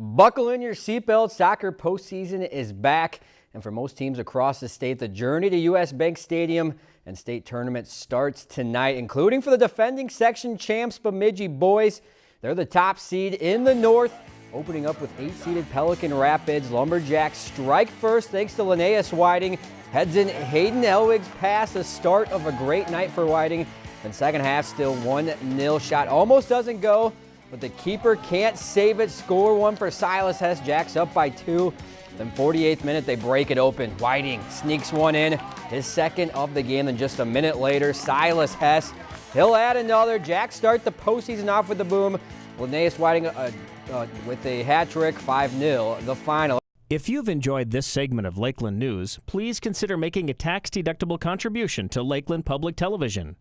Buckle in your seatbelt. Soccer postseason is back. And for most teams across the state, the journey to U.S. Bank Stadium and state tournament starts tonight, including for the defending section champs Bemidji boys. They're the top seed in the north, opening up with eight-seeded Pelican Rapids. Lumberjacks strike first thanks to Linnaeus Whiting. Heads in Hayden Elwig's pass, the start of a great night for Whiting. And second half still 1-0 shot. Almost doesn't go but the keeper can't save it. Score one for Silas Hess. Jacks up by two. Then 48th minute, they break it open. Whiting sneaks one in, his second of the game. Then just a minute later, Silas Hess, he'll add another. Jacks start the postseason off with the boom. Linnaeus Whiting uh, uh, with a hat trick, 5-0, the final. If you've enjoyed this segment of Lakeland News, please consider making a tax-deductible contribution to Lakeland Public Television.